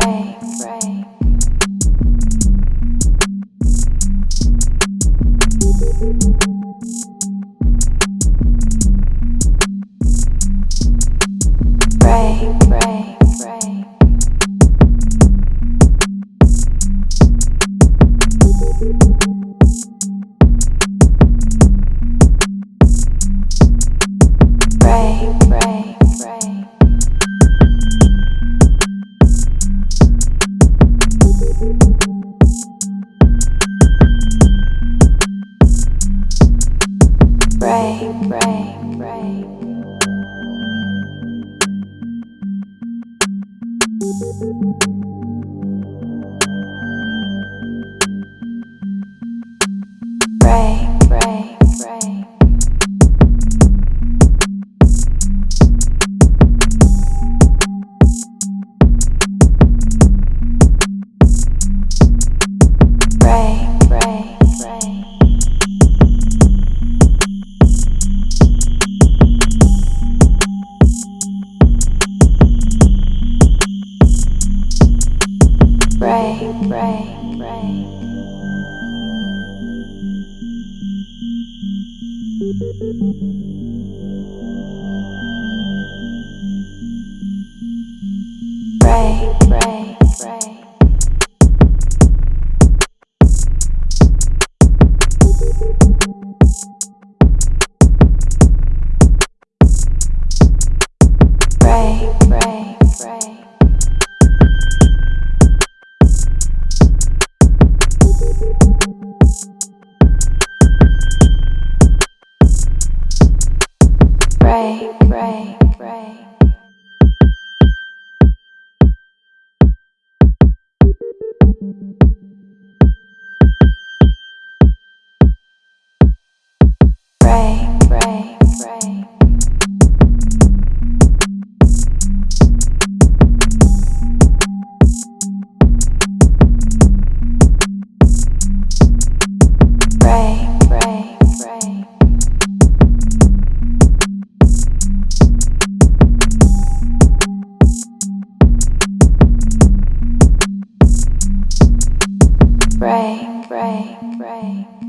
break. break. break, break. break, break, break. Break, break. way. pray.